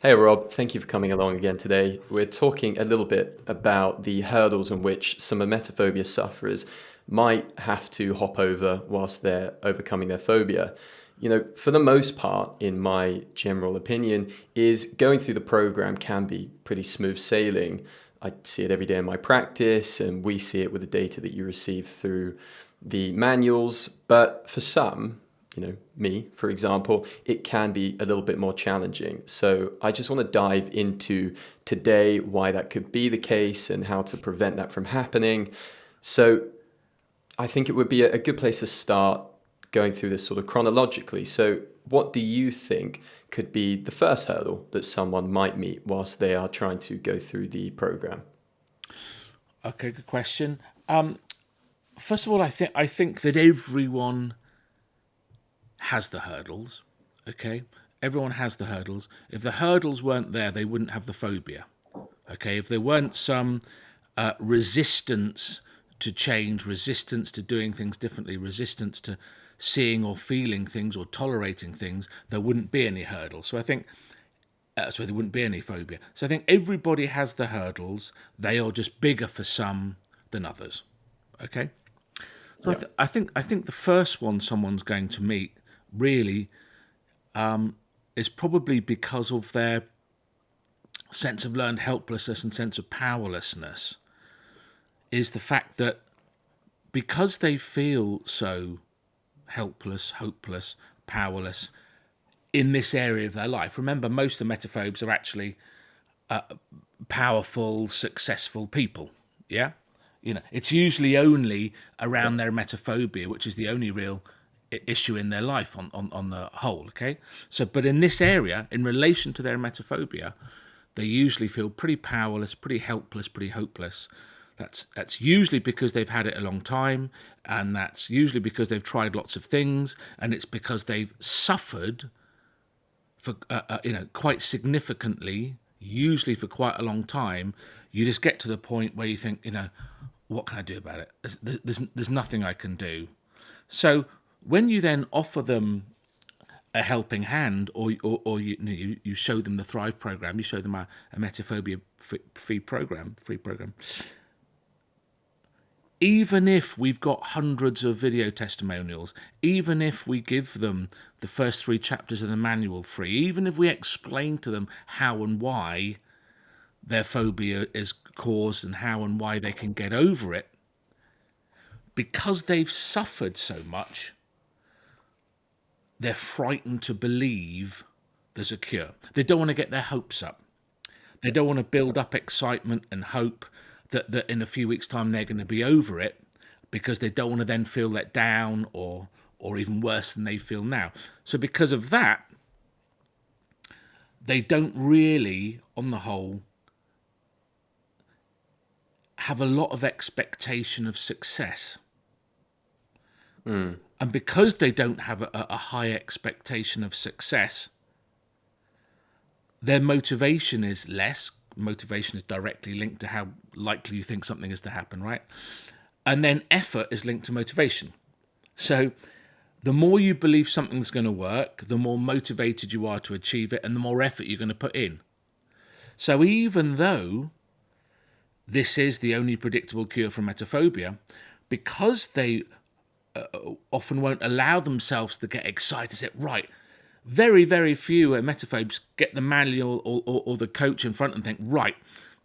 Hey Rob, thank you for coming along again today. We're talking a little bit about the hurdles in which some emetophobia sufferers might have to hop over whilst they're overcoming their phobia. You know, for the most part, in my general opinion, is going through the program can be pretty smooth sailing. I see it every day in my practice, and we see it with the data that you receive through the manuals. But for some, you know, me, for example, it can be a little bit more challenging. So I just want to dive into today why that could be the case and how to prevent that from happening. So I think it would be a good place to start going through this sort of chronologically. So what do you think could be the first hurdle that someone might meet whilst they are trying to go through the program? Okay, good question. Um, first of all, I think I think that everyone has the hurdles. Okay, everyone has the hurdles. If the hurdles weren't there, they wouldn't have the phobia. Okay, if there weren't some uh, resistance to change, resistance to doing things differently, resistance to seeing or feeling things or tolerating things, there wouldn't be any hurdles. So I think, uh, so there wouldn't be any phobia. So I think everybody has the hurdles. They are just bigger for some than others. Okay. So yeah. I, th I think I think the first one someone's going to meet really um, is probably because of their sense of learned helplessness and sense of powerlessness is the fact that because they feel so helpless, hopeless, powerless in this area of their life. Remember, most of the emetophobes are actually uh, powerful, successful people. Yeah, you know, it's usually only around their emetophobia, which is the only real issue in their life on, on, on the whole. Okay. So, but in this area, in relation to their emetophobia, they usually feel pretty powerless, pretty helpless, pretty hopeless. That's, that's usually because they've had it a long time, and that's usually because they've tried lots of things, and it's because they've suffered for, uh, uh, you know, quite significantly, usually for quite a long time. You just get to the point where you think, you know, what can I do about it? There's, there's, there's nothing I can do. So when you then offer them a helping hand, or or, or you, you, you show them the Thrive program, you show them a, a emetophobia free, free program, free program. Even if we've got hundreds of video testimonials, even if we give them the first three chapters of the manual free, even if we explain to them how and why their phobia is caused and how and why they can get over it, because they've suffered so much, they're frightened to believe there's a cure. They don't want to get their hopes up. They don't want to build up excitement and hope that, that in a few weeks' time they're going to be over it because they don't want to then feel let down or or even worse than they feel now. So because of that, they don't really, on the whole, have a lot of expectation of success. Mm. And because they don't have a, a high expectation of success, their motivation is less. Motivation is directly linked to how likely you think something is to happen, right? And then effort is linked to motivation. So the more you believe something's going to work, the more motivated you are to achieve it and the more effort you're going to put in. So even though this is the only predictable cure for emetophobia, because they uh, often won't allow themselves to get excited. Say, right, very, very few emetophobes get the manual or, or, or, the coach in front and think, right,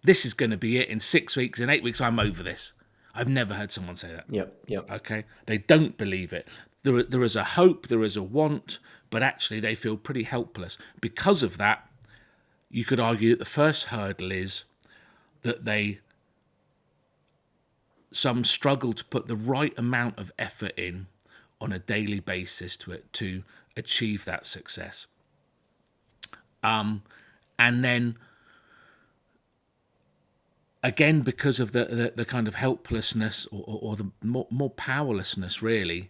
this is going to be it. In six weeks, in eight weeks, I'm over this. I've never heard someone say that. Yep, yep. Okay, they don't believe it. There, there is a hope, there is a want, but actually they feel pretty helpless. Because of that, you could argue that the first hurdle is that they some struggle to put the right amount of effort in on a daily basis to to achieve that success. Um, and then again, because of the, the, the kind of helplessness or, or, or the more, more powerlessness, really,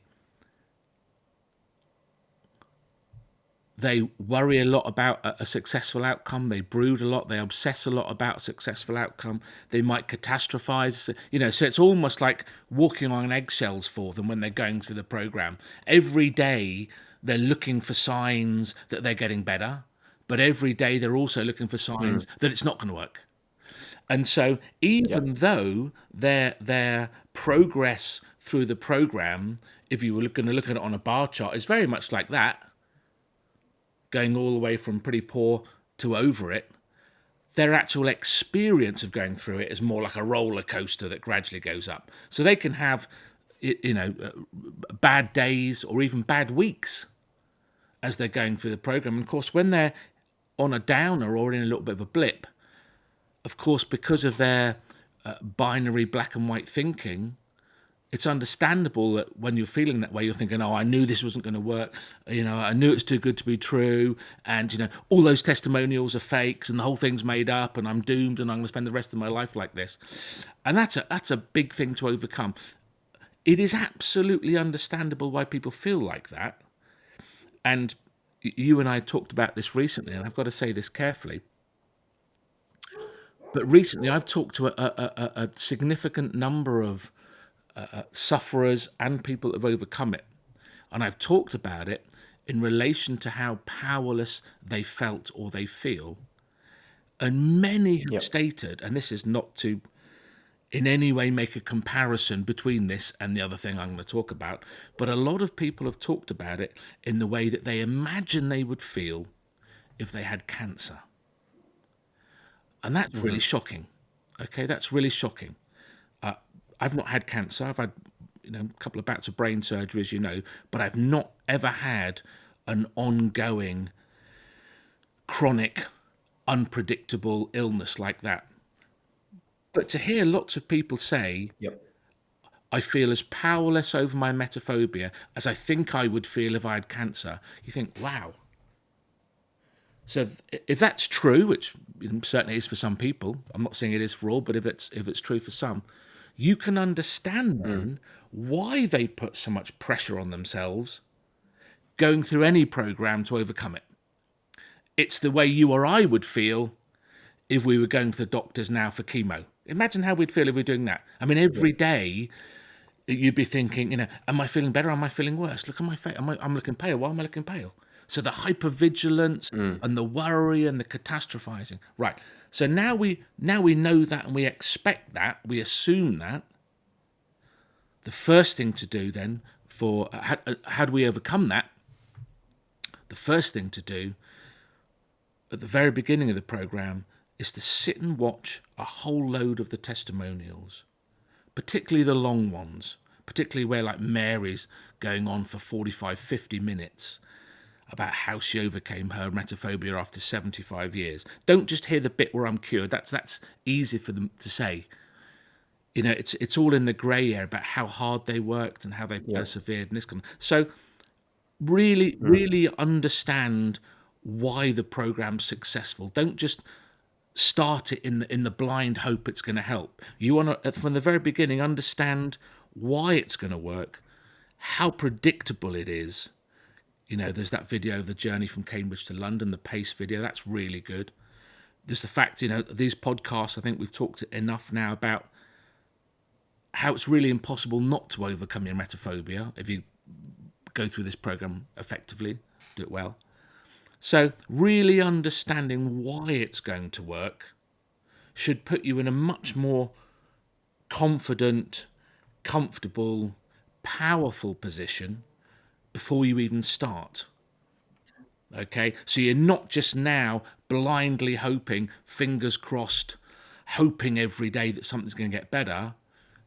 they worry a lot about a, a, successful outcome. They brood a lot. They obsess a lot about a successful outcome. They might catastrophize. You know, so it's almost like walking on eggshells for them when they're going through the program. Every day, they're looking for signs that they're getting better. but every day they're also looking for signs mm. that it's not going to work. And so, even though their their progress through the program, if you were going to look at it on a bar chart, is very much like that, going all the way from pretty poor to over it. Their actual experience of going through it is more like a roller coaster that gradually goes up. So they can have, you know, uh, bad days or even bad weeks as they're going through the program. And of course, when they're on a downer or in a little bit of a blip, of course, because of their uh, binary black and white thinking, it's understandable that when you're feeling that way, you're thinking, "Oh, I knew this wasn't going to work. You know, I knew it's too good to be true, and you know, all those testimonials are fakes, and the whole thing's made up, and I'm doomed, and I'm going to spend the rest of my life like this." And that's a that's a big thing to overcome. It is absolutely understandable why people feel like that, and you and I talked about this recently, and I've got to say this carefully. But recently, I've talked to a, a, a, a significant number of uh, sufferers and people that have overcome it. And I've talked about it in relation to how powerless they felt or they feel. And many have Yep. stated, and this is not to in any way make a comparison between this and the other thing I'm going to talk about, but a lot of people have talked about it in the way that they imagine they would feel if they had cancer. And that's really shocking. Okay, that's really shocking. I've not had cancer. I've had you know a couple of bouts of brain surgery, as you know, but I've not ever had an ongoing, chronic, unpredictable illness like that. But to hear lots of people say, Yep. I feel as powerless over my emetophobia as I think I would feel if I had cancer, you think, wow. So if that's true, which certainly is for some people, I'm not saying it is for all, but if it's if it's true for some, you can understand hmm. then why they put so much pressure on themselves going through any program to overcome it. It's the way you or I would feel if we were going to the doctors now for chemo. Imagine how we'd feel if we we're doing that. I mean, every day you'd be thinking, you know, am I feeling better? Am I feeling worse? Look at my face. Am I, I'm looking pale. Why am I looking pale? So the hypervigilance hmm. and the worry and the catastrophizing. Right. So now we now we know that and we expect that. We assume that. The first thing to do then for how do we overcome that? The first thing to do at the very beginning of the program is to sit and watch a whole load of the testimonials, particularly the long ones, particularly where like Mary's going on for 45, 50 minutes about how she overcame her emetophobia after 75 years. Don't just hear the bit where I'm cured. That's that's easy for them to say. You know, it's it's all in the grey area about how hard they worked and how they persevered and this kind of so really hmm. really understand why the program's successful. Don't just start it in the in the blind hope it's going to help. You want to uh, from the very beginning understand why it's going to work, how predictable it is. You know, there's that video of the journey from Cambridge to London, the pace video. That's really good. There's the fact, you know, these podcasts. I think we've talked enough now about how it's really impossible not to overcome your emetophobia if you go through this program effectively, do it well. So, really understanding why it's going to work should put you in a much more confident, comfortable, powerful position before you even start. Okay, so you're not just now blindly hoping, fingers crossed, hoping every day that something's going to get better.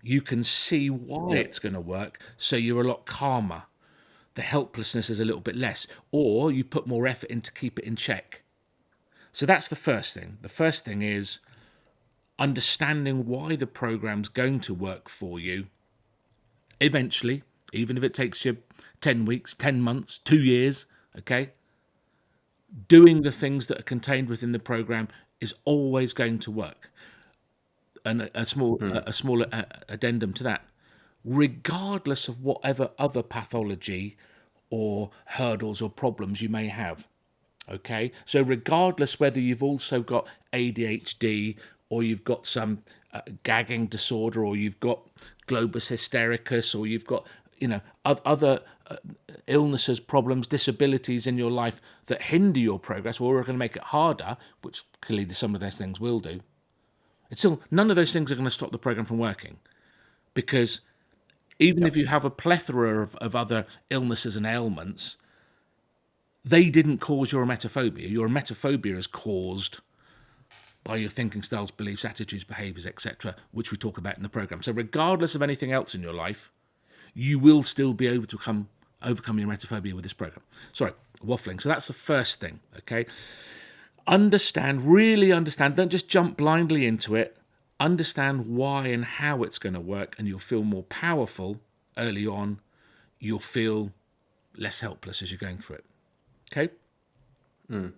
You can see why it's going to work, so you're a lot calmer. The helplessness is a little bit less, or you put more effort in to keep it in check. So that's the first thing. The first thing is understanding why the program's going to work for you eventually, even if it takes you 10 weeks, 10 months, two years, okay? Doing the things that are contained within the program is always going to work. And a, a small, a, a small uh, addendum to that, regardless of whatever other pathology or hurdles or problems you may have. Okay, so regardless whether you've also got ADHD or you've got some uh, gagging disorder or you've got globus hystericus or you've got you know oth- other Uh, illnesses, problems, disabilities in your life that hinder your progress or are going to make it harder, which clearly some of those things will do, it's still none of those things are going to stop the program from working, because even yep. if you have a plethora of, of other illnesses and ailments, they didn't cause your emetophobia. Your emetophobia is caused by your thinking styles, beliefs, attitudes, behaviors, etc., which we talk about in the program. So, regardless of anything else in your life, you will still be able to come overcome your emetophobia with this program. Sorry, waffling. So that's the first thing. Okay, understand, really understand. Don't just jump blindly into it. Understand why and how it's going to work, and you'll feel more powerful early on. You'll feel less helpless as you're going through it. Okay. Mm.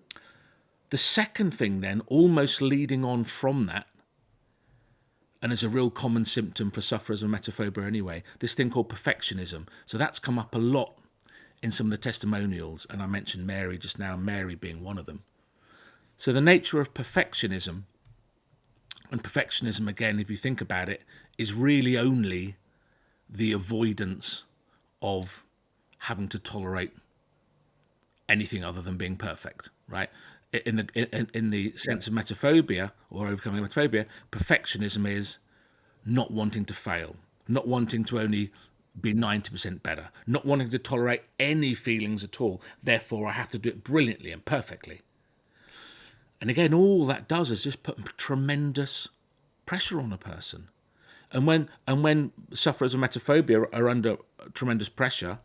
The second thing, then, almost leading on from that, and is a real common symptom for sufferers of emetophobia anyway, this thing called perfectionism. So that's come up a lot in some of the testimonials, and I mentioned Mary just now, Mary being one of them. So the nature of perfectionism, and perfectionism, again, if you think about it, is really only the avoidance of having to tolerate anything other than being perfect, right? In the in, in the sense of emetophobia or overcoming emetophobia, perfectionism is not wanting to fail, not wanting to only be 90% better, not wanting to tolerate any feelings at all. Therefore, I have to do it brilliantly and perfectly. And again, all that does is just put tremendous pressure on a person. And when and when sufferers of emetophobia are under tremendous pressure,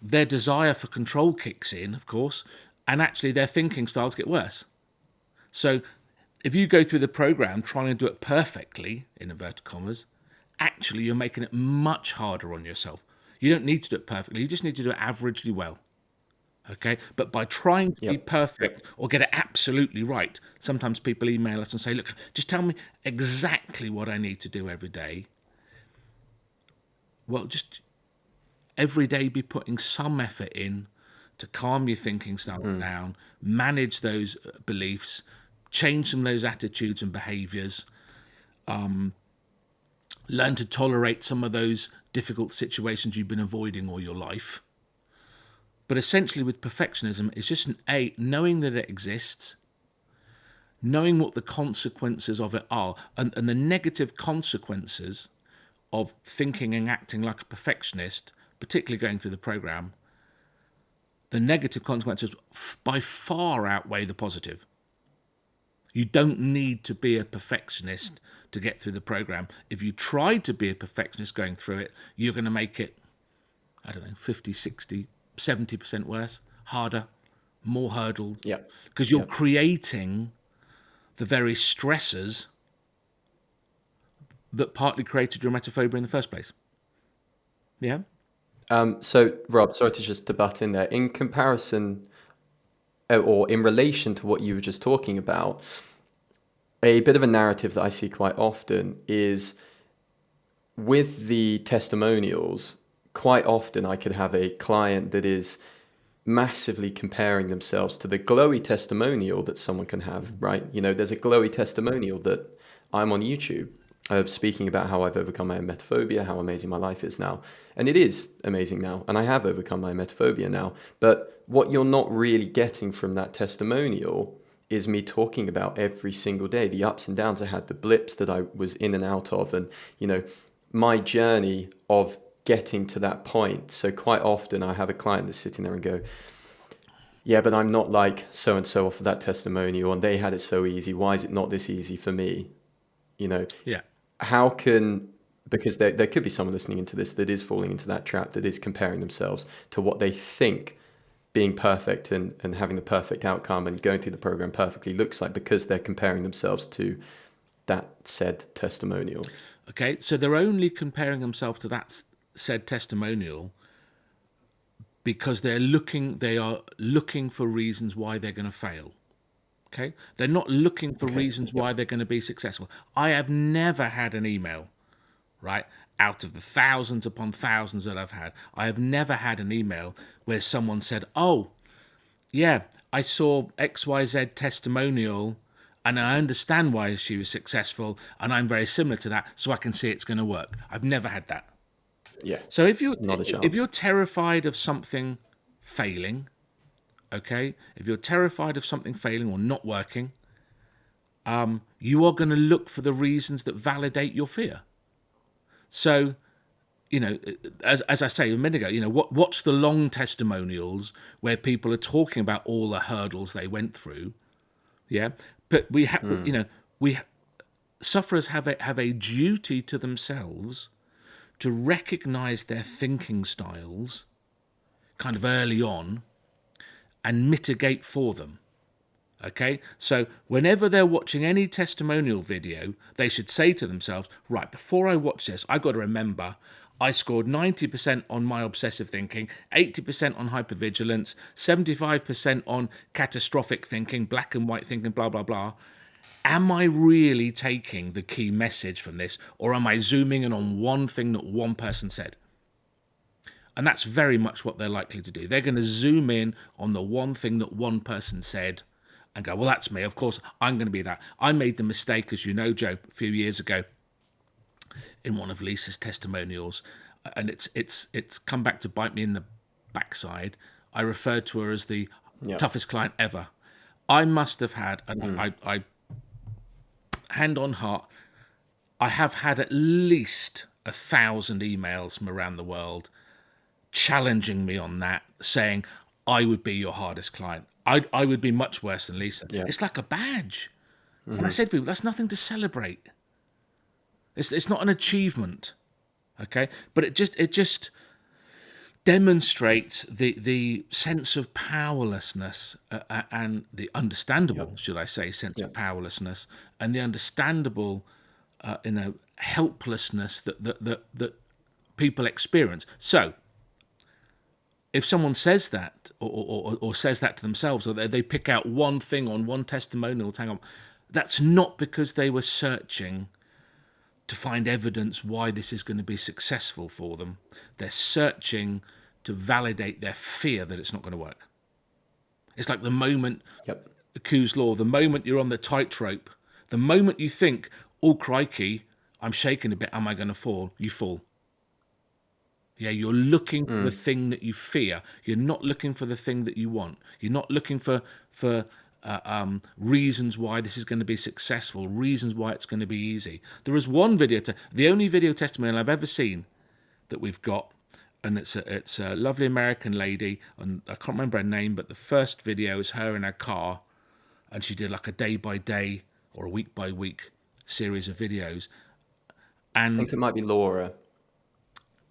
their desire for control kicks in, of course, and actually their thinking styles get worse. So if you go through the program trying to do it perfectly, in inverted commas, actually you're making it much harder on yourself. You don't need to do it perfectly, you just need to do it averagely well. Okay, but by trying to yep. be perfect or get it absolutely right, sometimes people email us and say, Look, just tell me exactly what I need to do every day. Well, just every day be putting some effort in to calm your thinking style mm. down, manage those uh, beliefs, change some of those attitudes and behaviors, um, learn to tolerate some of those difficult situations you've been avoiding all your life. But essentially, with perfectionism, it's just an A, knowing that it exists, knowing what the consequences of it are, and, and the negative consequences of thinking and acting like a perfectionist, particularly going through the program, the negative consequences by far outweigh the positive. You don't need to be a perfectionist to get through the program. If you try to be a perfectionist going through it, you're going to make it, I don't know, 50, 60, 70% worse, harder, more hurdles. Yeah. Because you're creating the very stressors that partly created your emetophobia in the first place. Yeah. Um, so, Rob, sorry to just to butt in there. In comparison, uh, or in relation to what you were just talking about, a bit of a narrative that I see quite often is with the testimonials. Quite often, I could have a client that is massively comparing themselves to the glowy testimonial that someone can have, right? You know, there's a glowy testimonial that I'm on YouTube of speaking about how I've overcome my emetophobia, how amazing my life is now. And it is amazing now, and I have overcome my emetophobia now. But what you're not really getting from that testimonial is me talking about every single day, the ups and downs I had, the blips that I was in and out of, and you know, my journey of getting to that point. So quite often I have a client that's sitting there and go, yeah, but I'm not like so and so off of that testimonial, and they had it so easy. Why is it not this easy for me? You know, yeah how can because there, there could be someone listening into this that is falling into that trap that is comparing themselves to what they think being perfect and, and having the perfect outcome and going through the program perfectly looks like because they're comparing themselves to that said testimonial. Okay, so they're only comparing themselves to that said testimonial because they're looking they are looking for reasons why they're going to fail. Okay. They're not looking for okay. reasons why they're going to be successful. I have never had an email, right? Out of the thousands upon thousands that I've had, I have never had an email where someone said, Oh, yeah, I saw XYZ testimonial and I understand why she was successful and I'm very similar to that, so I can see it's going to work. I've never had that. Yeah. So if you're Not a if you're terrified of something failing, okay, if you're terrified of something failing or not working, um, you are going to look for the reasons that validate your fear. So, you know, as as I say a minute ago, you know, what what's the long testimonials where people are talking about all the hurdles they went through, yeah. But we have, you know, we sufferers have a have a duty to themselves to recognize their thinking styles kind of early on and mitigate for them. Okay, so whenever they're watching any testimonial video, they should say to themselves, right, before I watch this, I got to remember I scored 90% on my obsessive thinking, 80% on hypervigilance, 75% on catastrophic thinking, black and white thinking, blah, blah, blah. Am I really taking the key message from this, or am I zooming in on one thing that one person said? And that's very much what they're likely to do. They're going to zoom in on the one thing that one person said and go, well, that's me. Of course, I'm going to be that. I made the mistake, as you know, Joe, a few years ago in one of Lisa's testimonials, and it's it's it's come back to bite me in the backside. I referred to her as the toughest client ever. I must have had, and hmm. I, I, hand on heart, I have had at least a thousand emails from around the world challenging me on that, saying I would be your hardest client. I I would be much worse than Lisa. It's like a badge. And I said to people, that's nothing to celebrate. It's it's not an achievement, okay? But it just it just demonstrates the the sense of powerlessness uh, uh, and the understandable, should I say, sense of powerlessness and the understandable, uh, you know, helplessness that that that, that people experience. So, if someone says that or, or, or says that to themselves, or they, they pick out one thing on one testimonial, hang on, that's not because they were searching to find evidence why this is going to be successful for them. They're searching to validate their fear that it's not going to work. It's like the moment, Yep. Coué's law, the moment you're on the tightrope, the moment you think, oh, crikey, I'm shaking a bit, am I going to fall? You fall. Yeah, you're looking for the thing that you fear. You're not looking for the thing that you want. You're not looking for for uh, um, reasons why this is going to be successful, reasons why it's going to be easy. There is one video, te- the only video testimonial I've ever seen that we've got, and it's a, it's a lovely American lady, and I can't remember her name, but the first video is her in her car, and she did like a day by day or a week by week series of videos, And I think it might be Laura.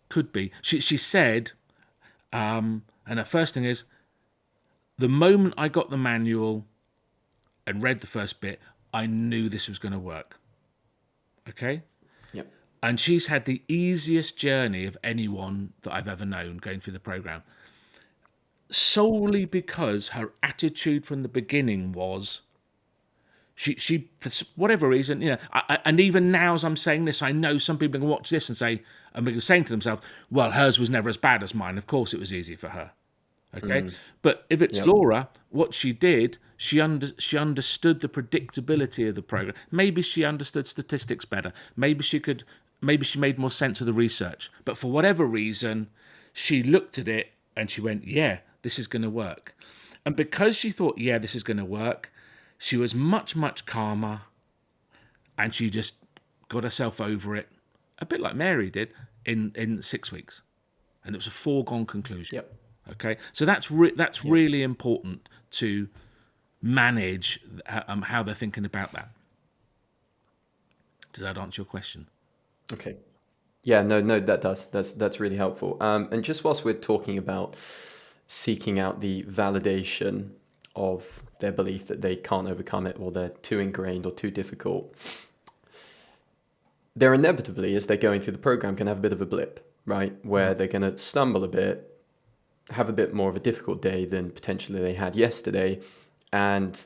Could be. She she said, um, and her first thing is, the moment I got the manual and read the first bit, I knew this was going to work. Okay, Yep. and she's had the easiest journey of anyone that I've ever known going through the program, solely because her attitude from the beginning was. She, she, for whatever reason, you know, I, I- and even now as I'm saying this, I know some people can watch this and say, and be saying to themselves, well, hers was never as bad as mine. Of course it was easy for her. Okay. Mm. But if it's Laura, what she did, she under, she understood the predictability of the program. Maybe she understood statistics better. Maybe she could, maybe she made more sense of the research. But for whatever reason, she looked at it and she went, yeah, this is going to work. And because she thought, yeah, this is going to work, she was much, much calmer and she just got herself over it, a bit like Mary did in, in six weeks. And it was a foregone conclusion. Yep. Okay, so that's re- that's really important to manage uh, um, how they're thinking about that. Does that answer your question? Okay. Yeah, no, no, that does. That's that's really helpful. Um, and just whilst we're talking about seeking out the validation of their belief that they can't overcome it or they're too ingrained or too difficult, they're inevitably, as they're going through the program, can have a bit of a blip, right? Where mm. they're going to stumble a bit, have a bit more of a difficult day than potentially they had yesterday, and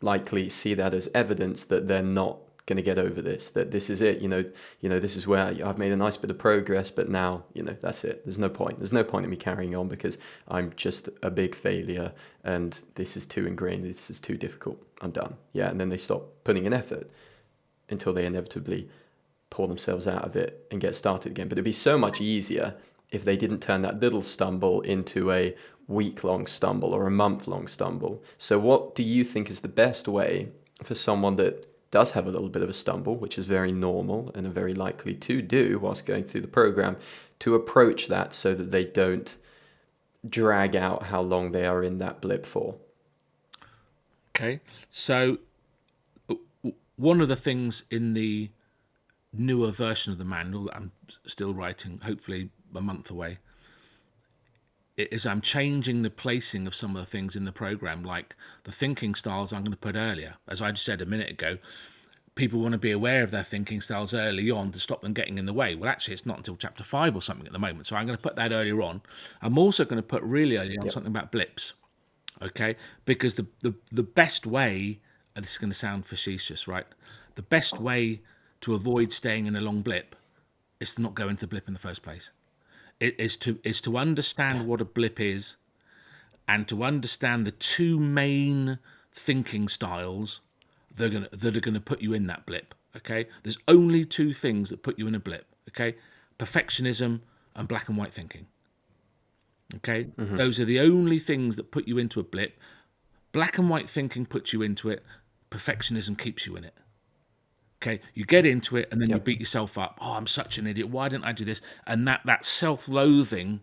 likely see that as evidence that they're not going to get over this that this is it you know you know this is where i've made a nice bit of progress but now you know that's it there's no point there's no point in me carrying on because i'm just a big failure and this is too ingrained this is too difficult i'm done yeah and then they stop putting in effort until they inevitably pull themselves out of it and get started again. But it'd be so much easier if they didn't turn that little stumble into a week long stumble or a month long stumble. So, what do you think is the best way for someone that does have a little bit of a stumble, which is very normal and are very likely to do whilst going through the program, to approach that so that they don't drag out how long they are in that blip for? Okay, so one of the things in the newer version of the manual that I'm still writing, hopefully a month away, is I'm changing the placing of some of the things in the program, like the thinking styles I'm going to put earlier. As I just said a minute ago, people want to be aware of their thinking styles early on to stop them getting in the way. Well, actually, it's not until chapter five or something at the moment. So I'm going to put that earlier on. I'm also going to put really early on yep. something about blips, okay? Because the, the, the best way, this is going to sound facetious, right? The best way to avoid staying in a long blip is to not go into blip in the first place. It is to is to understand what a blip is, and to understand the two main thinking styles that are gonna that are gonna put you in that blip. Okay, there's only two things that put you in a blip. Okay, perfectionism and black and white thinking. Okay, mm-hmm. those are the only things that put you into a blip. Black and white thinking puts you into it. Perfectionism keeps you in it. Okay, you get into it and then yep. you beat yourself up. Oh, I'm such an idiot. Why didn't I do this? And that that self-loathing,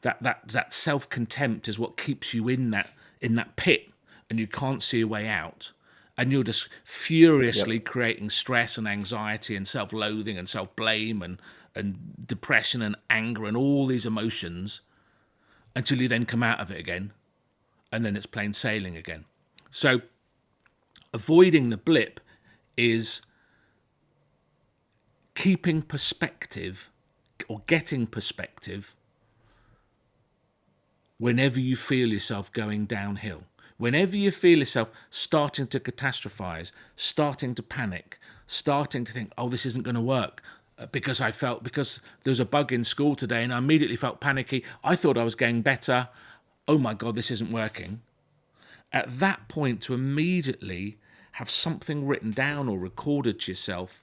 that that that self-contempt is what keeps you in that in that pit, and you can't see a way out. And you're just furiously yep. creating stress and anxiety and self-loathing and self-blame and and depression and anger and all these emotions until you then come out of it again, and then it's plain sailing again. So, avoiding the blip is keeping perspective or getting perspective whenever you feel yourself going downhill. Whenever you feel yourself starting to catastrophize, starting to panic, starting to think, oh, this isn't going to work, uh, because I felt, because there was a bug in school today and I immediately felt panicky. I thought I was getting better. Oh my God, this isn't working. At that point, to immediately have something written down or recorded to yourself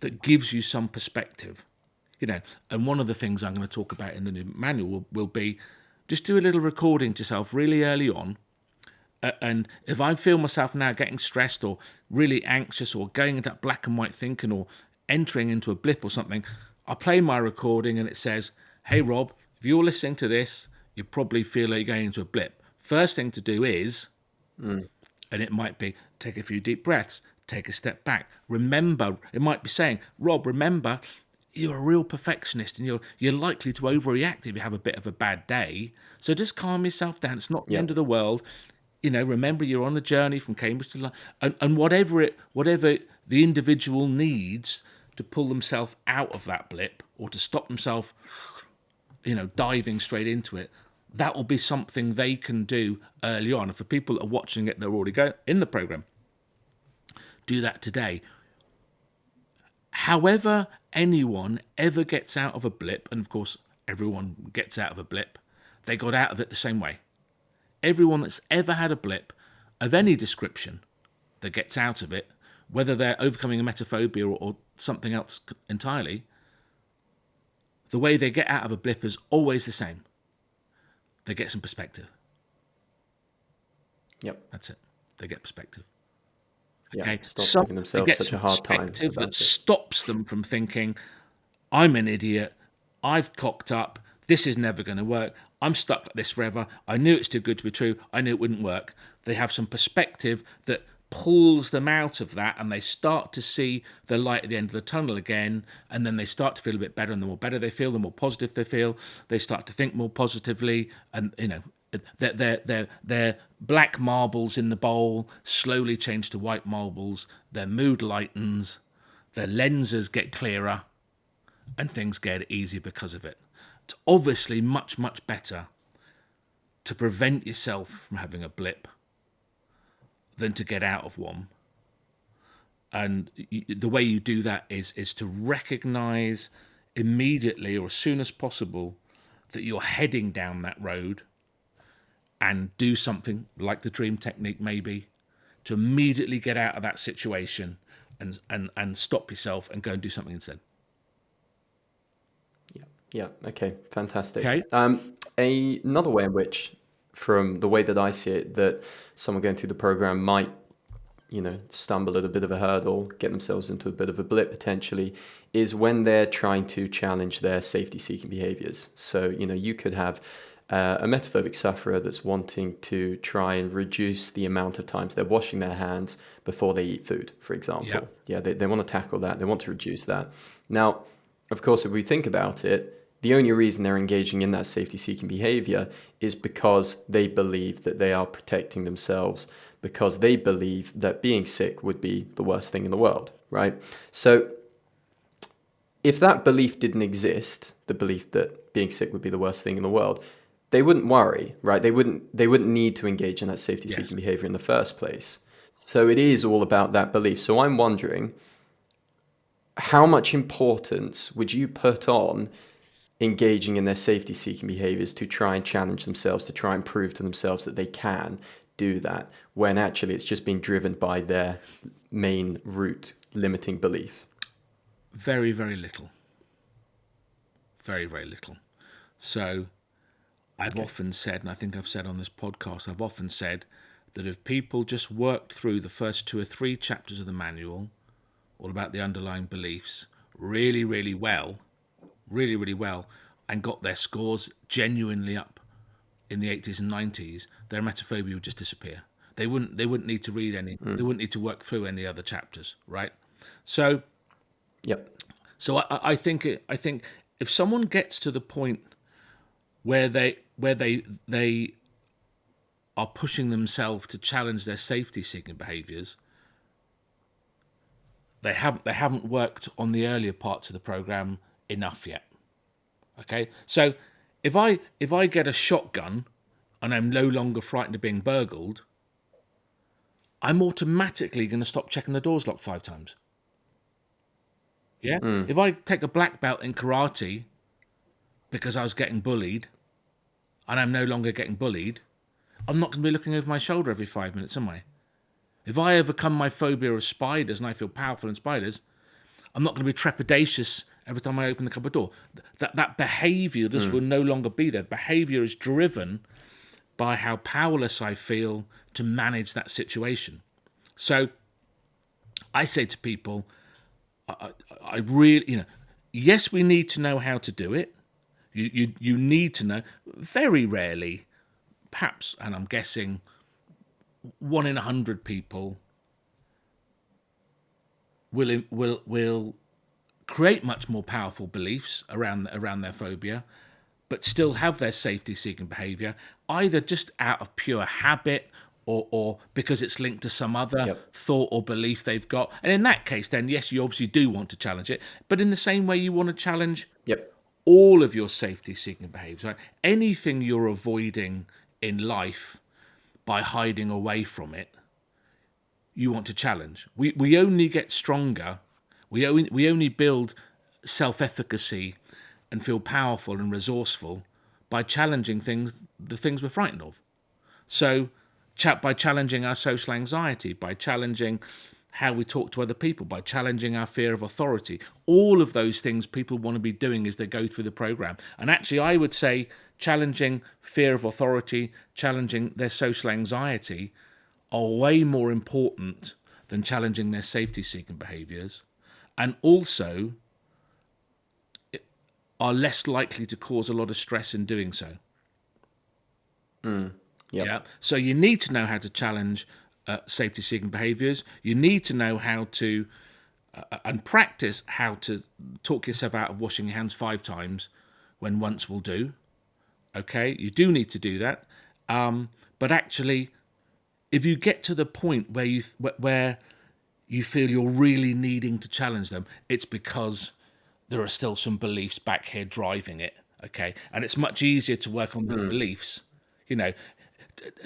that gives you some perspective. You know, and one of the things I'm going to talk about in the new manual will, will be just do a little recording to yourself really early on. Uh, and if I feel myself now getting stressed or really anxious or going into that black and white thinking or entering into a blip or something, I play my recording and it says, Hey, Rob, if you're listening to this, you probably feel like you're going into a blip. First thing to do is mm. And it might be take a few deep breaths, take a step back. Remember, it might be saying, Rob, remember, you're a real perfectionist and you're you're likely to overreact if you have a bit of a bad day. So just calm yourself down. It's not the yep. end of the world. You know, remember you're on a journey from Cambridge to London, and, and whatever it whatever the individual needs to pull themselves out of that blip or to stop themselves, you know, diving straight into it that will be something they can do early on. For people that are watching it, they're already go in the program. Do that today. However, anyone ever gets out of a blip, and of course, everyone gets out of a blip, they got out of it the same way. Everyone that's ever had a blip of any description that gets out of it, whether they're overcoming a emetophobia or, or something else entirely, the way they get out of a blip is always the same they get some perspective. Yep. That's it. They get perspective. Okay. Yeah, stop some, giving themselves such a hard time. that it. stops them from thinking, I'm an idiot. I've cocked up. This is never going to work. I'm stuck like this forever. I knew it's too good to be true. I knew it wouldn't work. They have some perspective that pulls them out of that and they start to see the light at the end of the tunnel again and then they start to feel a bit better and the more better they feel the more positive they feel. They start to think more positively and you know their their their, their black marbles in the bowl slowly change to white marbles their mood lightens their lenses get clearer and things get easier because of it. It's obviously much much better to prevent yourself from having a blip than to get out of one. And the way you do that is is to recognize immediately or as soon as possible that you're heading down that road and do something like the dream technique maybe to immediately get out of that situation and and and stop yourself and go and do something instead. Yeah. Yeah. Okay. Fantastic. Okay. Um, a, another way in which, from the way that I see it, that someone going through the program might, you know, stumble at a bit of a hurdle, get themselves into a bit of a blip potentially, is when they're trying to challenge their safety-seeking behaviors. So, you know, you could have uh, a emetophobic sufferer that's wanting to try and reduce the amount of times they're washing their hands before they eat food, for example. Yep. Yeah, they, they want to tackle that. They want to reduce that. Now, of course, if we think about it, the only reason they're engaging in that safety seeking behavior is because they believe that they are protecting themselves, because they believe that being sick would be the worst thing in the world, right? So, if that belief didn't exist, the belief that being sick would be the worst thing in the world, they wouldn't worry, right? They wouldn't they wouldn't need to engage in that safety seeking Yes. behavior in the first place. So it is all about that belief. So I'm wondering how much importance would you put on engaging in their safety seeking behaviors to try and challenge themselves, to try and prove to themselves that they can do that when actually it's just being driven by their main root limiting belief? Very, very little. Very, very little. So I've often said, and I think I've said on this podcast, I've often said that if people just worked through the first two or three chapters of the manual, all about the underlying beliefs, really, really well, really, really well, and got their scores genuinely up in the 80s and 90s, their emetophobia would just disappear. They wouldn't. They wouldn't need to read any. Hmm. They wouldn't need to work through any other chapters, right? So Yep. so I, I I think I think if someone gets to the point where they where they they are pushing themselves to challenge their safety seeking behaviors, they haven't they haven't worked on the earlier parts of the program enough yet. Okay, so if I if I get a shotgun and I'm no longer frightened of being burgled, I'm automatically going to stop checking the doors locked five times. Yeah. Hmm. If I take a black belt in karate because I was getting bullied and I'm no longer getting bullied, I'm not going to be looking over my shoulder every five minutes, am I? If I overcome my phobia of spiders and I feel powerful in spiders, I'm not going to be trepidatious every time I open the cupboard door. That that behavior just hmm. will no longer be there. Behavior is driven by how powerless I feel to manage that situation. So I say to people, I, I really, you know, yes, we need to know how to do it. You, you, you need to know. Very rarely, perhaps, and I'm guessing, one in a hundred people will will will create much more powerful beliefs around around their phobia, but still have their safety-seeking behavior, either just out of pure habit or, or because it's linked to some other Yep. thought or belief they've got. And in that case, then yes, you obviously do want to challenge it. But in the same way, you want to challenge Yep. all of your safety seeking behaviors. Right? Anything you're avoiding in life by hiding away from it, you want to challenge. We we only get stronger. We only we only build self efficacy and feel powerful and resourceful by challenging things the things we're frightened of. So, by challenging our social anxiety, by challenging how we talk to other people, by challenging our fear of authority, all of those things people want to be doing as they go through the program. And actually, I would say challenging fear of authority, challenging their social anxiety are way more important than challenging their safety seeking behaviors. And also, are less likely to cause a lot of stress in doing so. Yep. Yeah. So you need to know how to challenge uh, safety-seeking behaviours. You need to know how to uh, and practice how to talk yourself out of washing your hands five times when once will do. Okay, you do need to do that. Um, but actually, if you get to the point where you wh- where you feel you're really needing to challenge them, it's because there are still some beliefs back here driving it. Okay, and it's much easier to work on the beliefs. You know,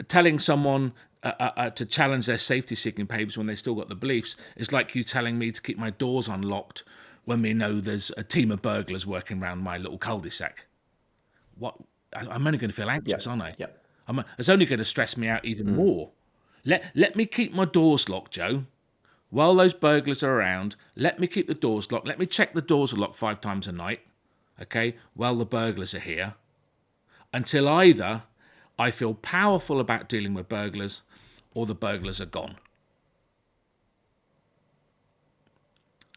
telling someone uh, uh, uh, to challenge their safety-seeking behaviors when they still got the beliefs is like you telling me to keep my doors unlocked when we know there's a team of burglars working around my little cul-de-sac. What? I'm only going to feel anxious, aren't I? Yeah. I'm, it's only going to stress me out even more. Let let me keep my doors locked, Joe. While those burglars are around, let me keep the doors locked. Let me check the doors are locked five times a night, okay, while the burglars are here, until either I feel powerful about dealing with burglars or the burglars are gone.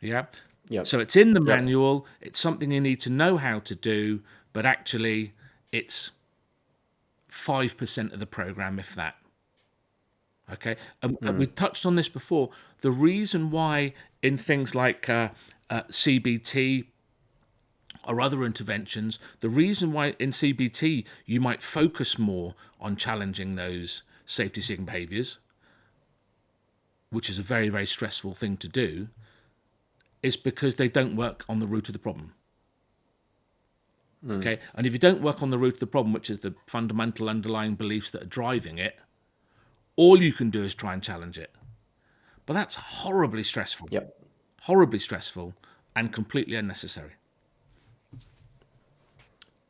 Yeah. Yep. So it's in the manual. It's something you need to know how to do, but actually, it's five percent of the program, if that. Okay, and, and we touched on this before. The reason why in things like uh, uh, CBT or other interventions, the reason why in CBT you might focus more on challenging those safety-seeking behaviours, which is a very very stressful thing to do, is because they don't work on the root of the problem. Okay, and if you don't work on the root of the problem, which is the fundamental underlying beliefs that are driving it, all you can do is try and challenge it. But that's horribly stressful. Yep. Horribly stressful and completely unnecessary.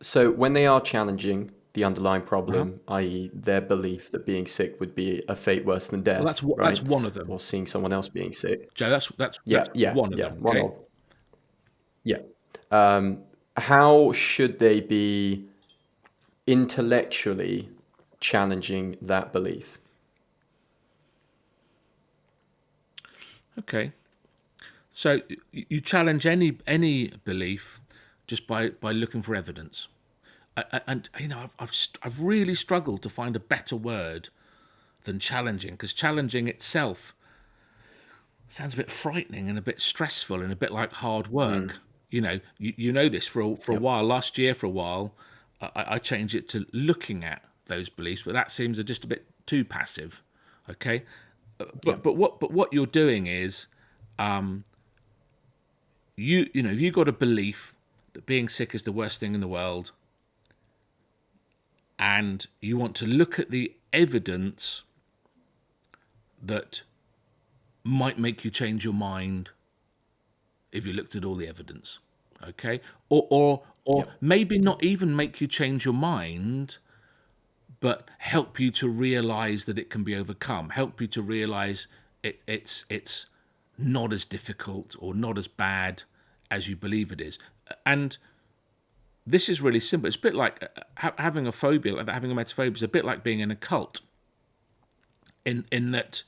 So when they are challenging the underlying problem, i.e., their belief that being sick would be a fate worse than death, Well, that's right? that's one of them. or seeing someone else being sick. Joe, that's that's, Yeah, that's yeah, one of yeah, them. one okay? of. Yeah. Um, how should they be intellectually challenging that belief? Okay. So you challenge any any belief just by by looking for evidence, and you know I've I've, I've really struggled to find a better word than challenging because challenging itself sounds a bit frightening and a bit stressful and a bit like hard work. Mm. You know, you, you know this for a, for a while. Last year, for a while, I, I changed it to looking at those beliefs, but that seems just a bit too passive. Okay, But but what but what you're doing is, um, you you know you got a belief that being sick is the worst thing in the world, and you want to look at the evidence that might make you change your mind if you looked at all the evidence okay? Or or or maybe not even make you change your mind but help you to realize that it can be overcome help you to realize it, it's it's not as difficult or not as bad as you believe it is and this is really simple it's a bit like uh, ha- having a phobia having emetophobia is a bit like being in a cult in in that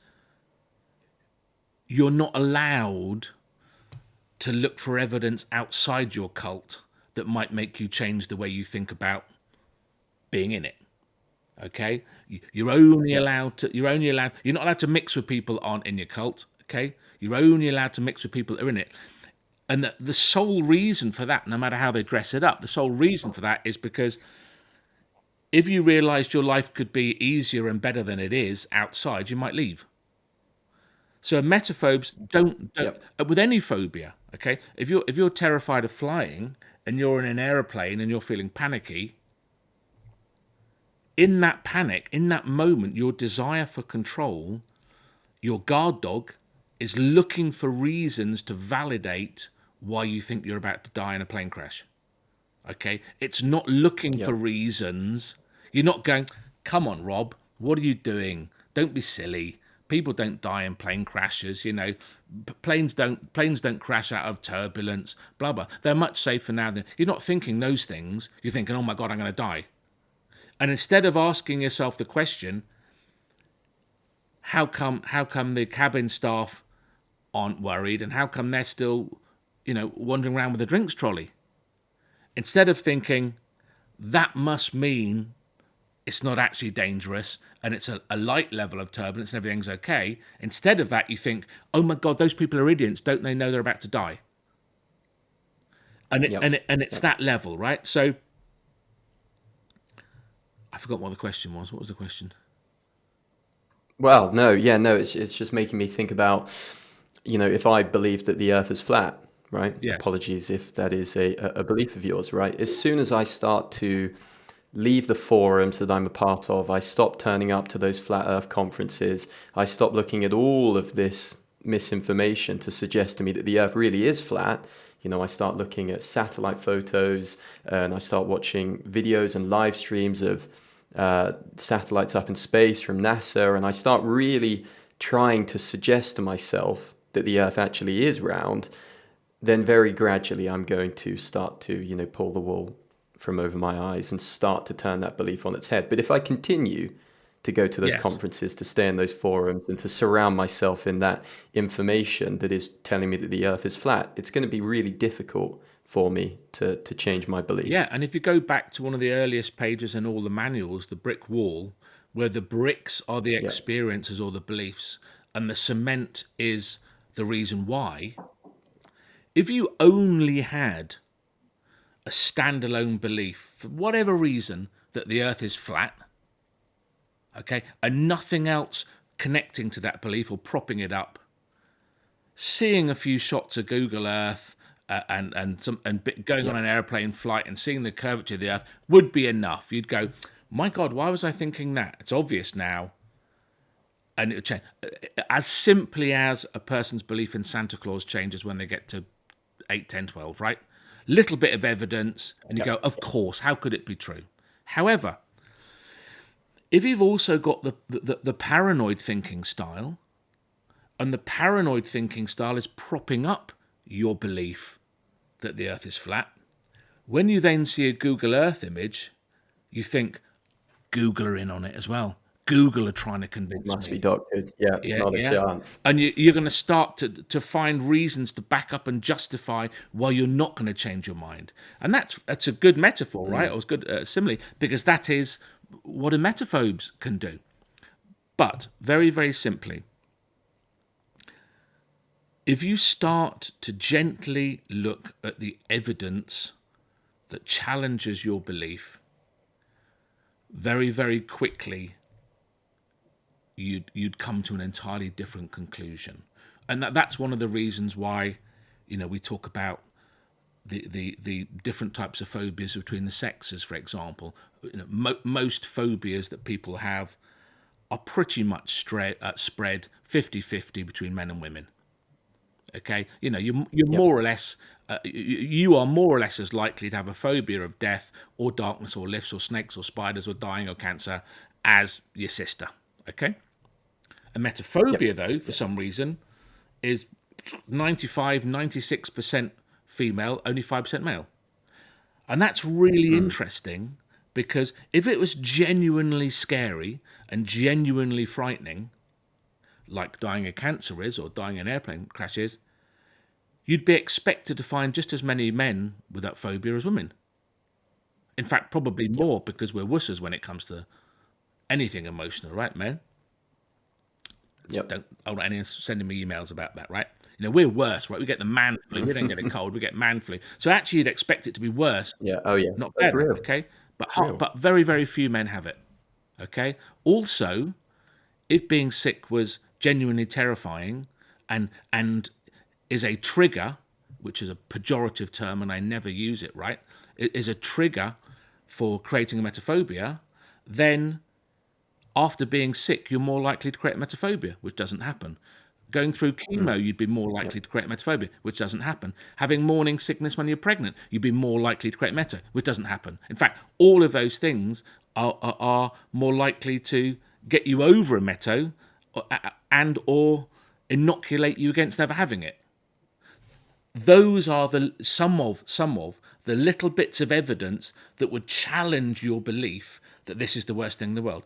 you're not allowed to look for evidence outside your cult that might make you change the way you think about being in it. Okay, You- you're only allowed to. You're only allowed. You're not allowed to mix with people who aren't in your cult. Okay, you're only allowed to mix with people that are in it. And the, the sole reason for that, no matter how they dress it up, the sole reason for that is because if you realized your life could be easier and better than it is outside, you might leave. So emetophobes don't, don't uh, with any phobia. Okay, if you're if you're terrified of flying and you're in an aeroplane and you're feeling panicky, in that panic, in that moment, your desire for control, your guard dog, is looking for reasons to validate why you think you're about to die in a plane crash. Okay, it's not looking for reasons. You're not going, come on, Rob, what are you doing? Don't be silly. People don't die in plane crashes, you know. P- Planes don't planes don't crash out of turbulence, blah blah. They're much safer now than you're not thinking those things. You're thinking, oh my god, I'm going to die. And instead of asking yourself the question, how come how come the cabin staff aren't worried, and how come they're still, you know, wandering around with a drinks trolley? Instead of thinking that must mean it's not actually dangerous and it's a, a light level of turbulence and everything's okay. Instead of that, you think, oh my God, those people are idiots. Don't they know they're about to die? And, it, Yep. and, it, and it's that level, right? So I forgot what the question was. What was the question? Well, no, yeah, no, it's it's just making me think about, you know, if I believe that the Earth is flat, right? Yes. Apologies if that is a, a a belief of yours, right? As soon as I start to leave the forums that I'm a part of, I stop turning up to those flat Earth conferences. I stop looking at all of this misinformation to suggest to me that the Earth really is flat. You know, I start looking at satellite photos and I start watching videos and live streams of uh, satellites up in space from NASA, and I start really trying to suggest to myself that the Earth actually is round, then very gradually I'm going to start to, you know, pull the wool from over my eyes and start to turn that belief on its head. But if I continue to go to those Yes. conferences, to stay in those forums, and to surround myself in that information that is telling me that the Earth is flat, it's going to be really difficult for me to to change my belief. Yeah, and if you go back to one of the earliest pages in all the manuals, the brick wall, where the bricks are the experiences or the beliefs, and the cement is the reason why, if you only had a standalone belief, for whatever reason, that the earth is flat, okay, and nothing else connecting to that belief or propping it up, seeing a few shots of Google Earth uh, and and some and going on an airplane flight and seeing the curvature of the Earth would be enough. You'd go, my God, why was I thinking that? It's obvious now. And it would change as simply as a person's belief in Santa Claus changes when they get to 8, 10, 12, right? Little bit of evidence, and you go, of course, how could it be true? However, if you've also got the, the, the paranoid thinking style, and the paranoid thinking style is propping up your belief that the earth is flat, when you then see a Google Earth image, you think, Google are in on it as well. Google are trying to convince Must me. be doctored. Yeah, Yeah, not a chance. And you, you're going to start to to find reasons to back up and justify why you're not going to change your mind. And that's that's a good metaphor, right? Or it's good uh, simile because that is what emetophobes can do. But very very simply, if you start to gently look at the evidence that challenges your belief, very very quickly you'd you'd come to an entirely different conclusion, and that, that's one of the reasons why, you know, we talk about the the, the different types of phobias between the sexes. For example, you know, mo- most phobias that people have are pretty much uh, spread 50-50 between men and women. Okay, you know, you're you're more or less. Uh, you are more or less as likely to have a phobia of death or darkness or lifts or snakes or spiders or dying or cancer as your sister. Okay? Emetophobia, though, for some reason, is 95, 96% female, only 5% male. And that's really interesting because if it was genuinely scary and genuinely frightening, like dying of cancer is or dying in airplane crashes, you'd be expected to find just as many men with that phobia as women. In fact, probably more because we're wusses when it comes to anything emotional, right, men? Yep. Don't I don't sending me emails about that, right? You know, we're worse, right? We get the man flu. We don't get a cold. We get man flu. So actually, you'd expect it to be worse, Yeah. Oh yeah. not better. real. Okay, but ho- but very very few men have it. Okay. Also, if being sick was genuinely terrifying and and is a trigger, which is a pejorative term, and I never use it, right? It is a trigger for creating emetophobia, then after being sick, you're more likely to create emetophobia, which doesn't happen. Going through chemo, mm. you'd be more likely to create emetophobia, which doesn't happen. Having morning sickness when you're pregnant, you'd be more likely to create emeto, which doesn't happen. In fact, all of those things are, are, are more likely to get you over emeto and or inoculate you against never having it those are the some of some of the little bits of evidence that would challenge your belief that this is the worst thing in the world.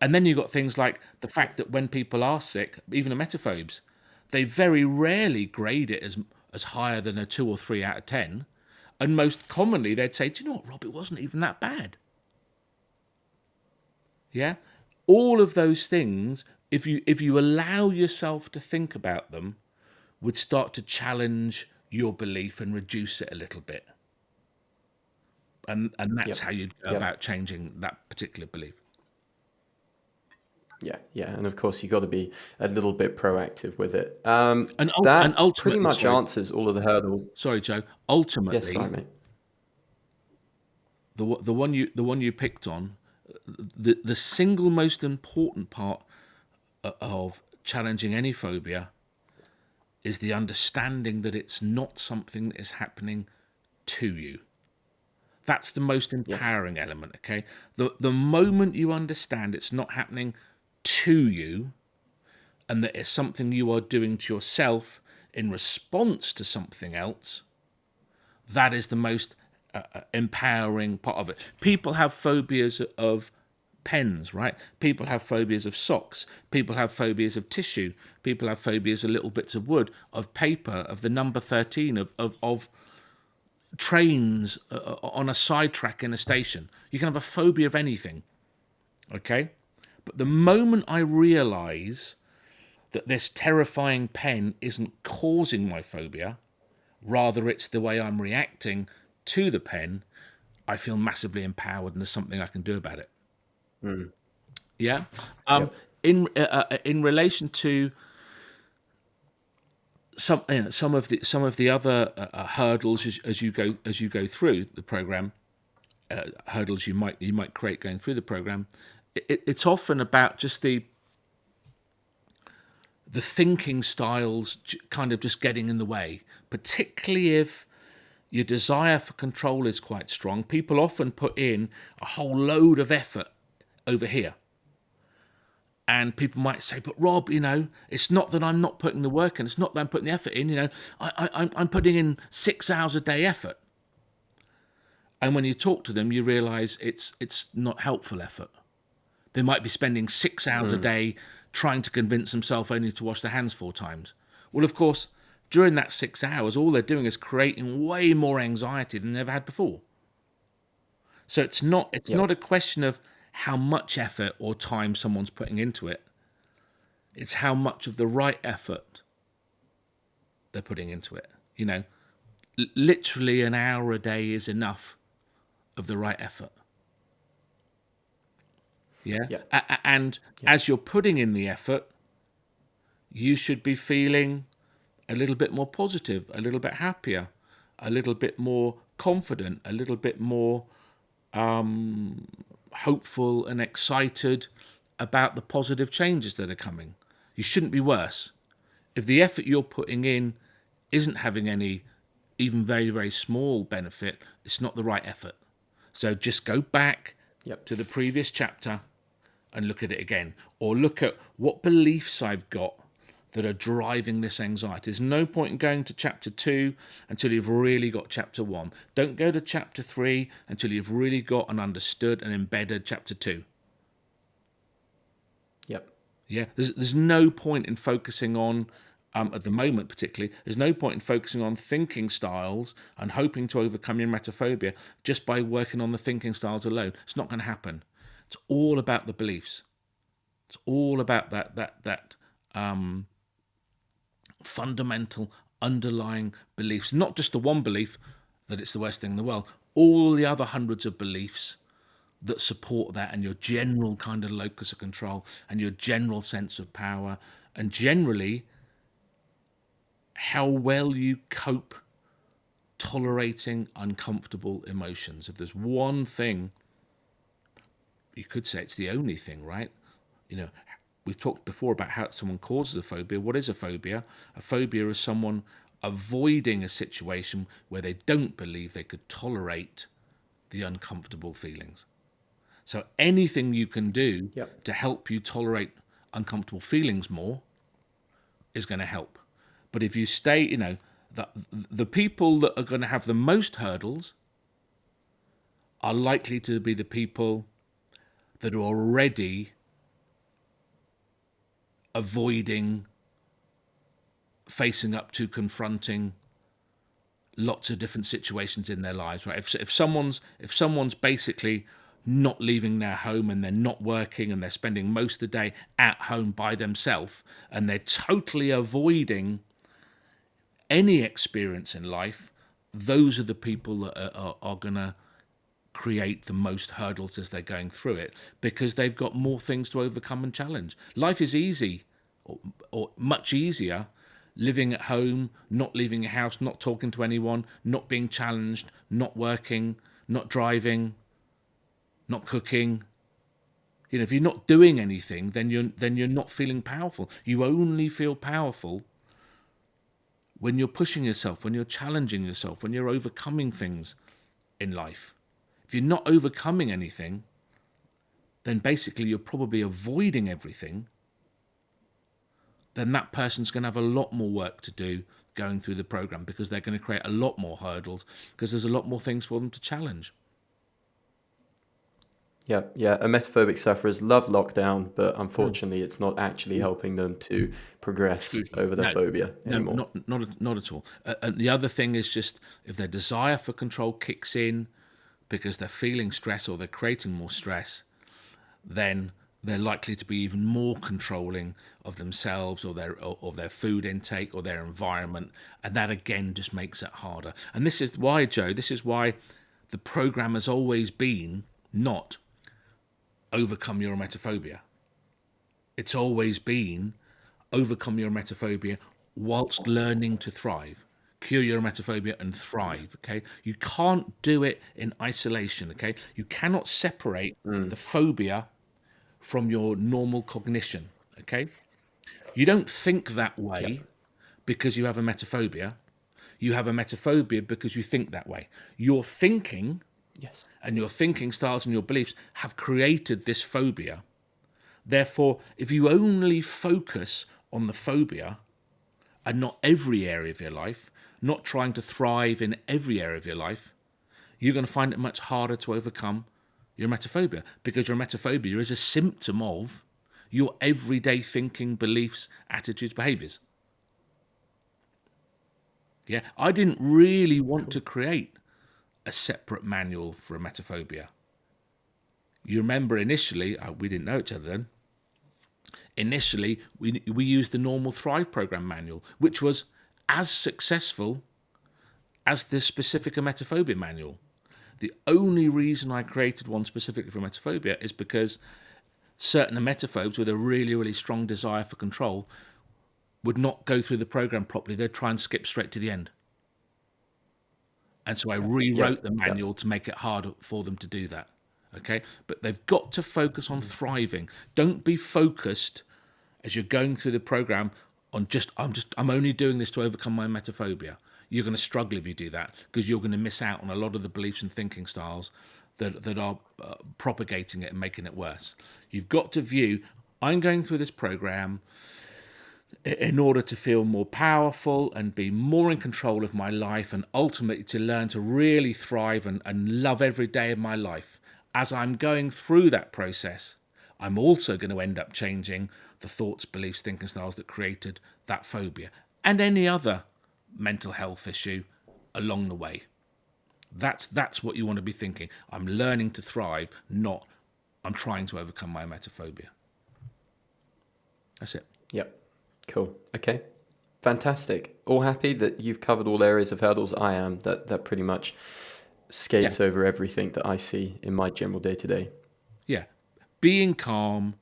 And then you've got things like the fact that when people are sick, even emetophobes, they very rarely grade it as as higher than a two or three out of ten. And most commonly they'd say, Do you know what, Rob, it wasn't even that bad. Yeah? All of those things, if you if you allow yourself to think about them, would start to challenge your belief and reduce it a little bit. And and that's how you'd go Yep. about changing that particular belief. Yeah, yeah, and of course you got to be a little bit proactive with it. Um, And that and ultimately- pretty much sorry. answers all of the hurdles. Sorry, Joe. Ultimately, Yes, sorry, mate. the one- the one you the one you picked on, the the single most important part of challenging any phobia is the understanding that it's not something that is happening to you. That's the most empowering element. Okay, the the moment you understand it's not happening to you, and that it's something you are doing to yourself in response to something else, that is the most uh, uh, empowering part of it. People have phobias of pens, right? People have phobias of socks. People have phobias of tissue. People have phobias of little bits of wood, of paper, of the number 13, of, of, of trains uh, uh on a sidetrack in a station. You can have a phobia of anything, okay? But the moment I realize that this terrifying pen isn't causing my phobia, rather it's the way I'm reacting to the pen, I feel massively empowered and there's something I can do about it. Mm. Yeah. Um, yep. In uh, uh, in relation to some you know, some of the some of the other uh, uh, hurdles as, as, you go as you go through the program, uh, hurdles you might you might create going through the program, it, it's often about just the the thinking styles kind of just getting in the way, particularly if your desire for control is quite strong. People often put in a whole load of effort over here. And people might say, but Rob, you know, it's not that I'm not putting the work in, it's not that I'm putting the effort in, you know, I, I, I'm putting in six hours a day effort. And when you talk to them, you realize it's it's not helpful effort. They might be spending six hours mm. a hmm. day trying to convince themselves only to wash their hands four times. Well, of course, during that six hours, all they're doing is creating way more anxiety than they've had before. So it's not it's yep. not a question of how much effort or time someone's putting into it. It's how much of the right effort they're putting into it. You know, L- literally an hour a day is enough of the right effort. Yeah. yeah. A- and yeah. as you're putting in the effort, you should be feeling a little bit more positive, a little bit happier, a little bit more confident, a little bit more um, hopeful and excited about the positive changes that are coming. You shouldn't be worse. If the effort you're putting in isn't having any, even very, very small benefit, it's not the right effort. So just go back yep. to the previous chapter and look at it again. Or look at what beliefs I've got that are driving this anxiety. There's no point in going to chapter two until you've really got chapter one. Don't go to chapter three until you've really got and understood and embedded chapter two. Yep. Yeah. There's there's no point in focusing on um, at the moment, particularly, there's no point in focusing on thinking styles and hoping to overcome your emetophobia just by working on the thinking styles alone. It's not going to happen. It's all about the beliefs. It's all about that that that um, fundamental underlying beliefs, not just the one belief that it's the worst thing in the world, all the other hundreds of beliefs that support that and your general kind of locus of control and your general sense of power and generally how well you cope tolerating uncomfortable emotions. If there's one thing, you could say it's the only thing, right? You know, we've talked before about how someone causes a phobia. What is a phobia? A phobia is someone avoiding a situation where they don't believe they could tolerate the uncomfortable feelings. So anything you can do yep. to help you tolerate uncomfortable feelings more is going to help. But if you stay, you know, the, the people that are going to have the most hurdles are likely to be the people that are already avoiding facing up to confronting lots of different situations in their lives right? If, if someone's if someone's basically not leaving their home and they're not working and they're spending most of the day at home by themselves and they're totally avoiding any experience in life those are the people that are, are, are going to create the most hurdles as they're going through it because they've got more things to overcome and challenge. Life is easy or, or much easier living at home, not leaving your house, not talking to anyone, not being challenged, not working, not driving, not cooking. You know, if you're not doing anything, then you're then you're not feeling powerful. You only feel powerful when you're pushing yourself, when you're challenging yourself, when you're overcoming things in life. If you're not overcoming anything, then basically you're probably avoiding everything. Then that person's going to have a lot more work to do going through the program because they're going to create a lot more hurdles because there's a lot more things for them to challenge. Yeah, yeah. Emetophobic sufferers love lockdown, but unfortunately, it's not actually helping them to progress over their No, phobia No, anymore. not not at- not at all. Uh, and the other thing is just if their desire for control kicks in because they're feeling stress or they're creating more stress, then they're likely to be even more controlling of themselves or their or, their food intake or their environment, and that again just makes it harder. And this is why, Joe. This is why the program has always been not overcome your emetophobia. It's always been overcome your emetophobia whilst learning to thrive. Cure your emetophobia and thrive. Okay, you can't do it in isolation. Okay, you cannot separate mm. the phobia from your normal cognition. Okay, you don't think that way because you have emetophobia. You have emetophobia because you think that way. Your thinking Yes. and your thinking styles and your beliefs have created this phobia. Therefore, if you only focus on the phobia and not every area of your life, not trying to thrive in every area of your life, you're going to find it much harder to overcome your emetophobia because your emetophobia is a symptom of your everyday thinking, beliefs, attitudes, behaviors. Yeah, I didn't really want to create a separate manual for emetophobia. You remember initially, uh, we didn't know each other then. Initially, we, we used the normal Thrive program manual, which was as successful as the specific emetophobia manual. The only reason I created one specifically for emetophobia is because certain emetophobes with a really, really strong desire for control would not go through the program properly. They'd try and skip straight to the end. And so I rewrote the manual to make it harder for them to do that. Okay. But they've got to focus on mm. thriving. Don't be focused as you're going through the program on just, I'm just, I'm only doing this to overcome my emetophobia. You're going to struggle if you do that because you're going to miss out on a lot of the beliefs and thinking styles that, that are uh, propagating it and making it worse. You've got to view, I'm going through this program in order to feel more powerful and be more in control of my life and ultimately to learn to really thrive and, and love every day of my life. As I'm going through that process, I'm also going to end up changing the thoughts, beliefs, thinking styles that created that phobia and any other mental health issue along the way. That's that's what you want to be thinking. I'm learning to thrive, not I'm trying to overcome my emetophobia. That's it. Yep. Cool. Okay. Fantastic. All happy that you've covered all areas of hurdles. I am. That that pretty much skates over everything that I see in my general day to day. Yeah. Being calm,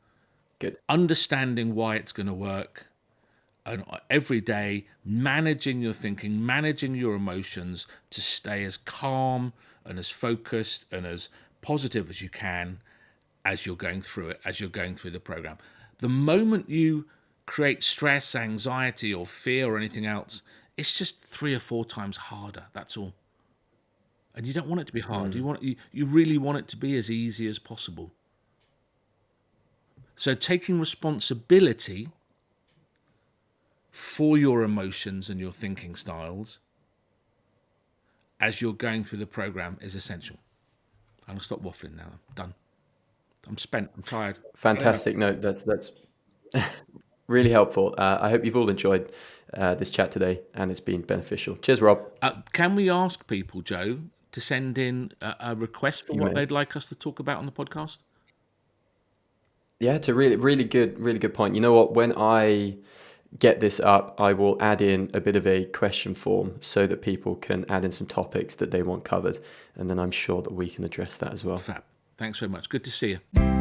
Good. understanding why it's going to work, and every day managing your thinking, managing your emotions to stay as calm and as focused and as positive as you can as you're going through it, as you're going through the program. The moment you create stress, anxiety, or fear or anything else, it's just three or four times harder. That's all. And you don't want it to be hard. Hmm. You want you, you really want it to be as easy as possible. So taking responsibility for your emotions and your thinking styles as you're going through the program is essential. I'm gonna stop waffling now. I'm done. I'm spent. I'm tired. Fantastic. No, that's that's really helpful. Uh, I hope you've all enjoyed uh, this chat today and it's been beneficial. Cheers, Rob. Uh, can we ask people, Joe, to send in a, a request for what may. they'd like us to talk about on the podcast? Yeah, it's a really, really good, really good point. You know what? When I get this up, I will add in a bit of a question form so that people can add in some topics that they want covered, and then I'm sure that we can address that as well. Fab. Thanks very much. Good to see you.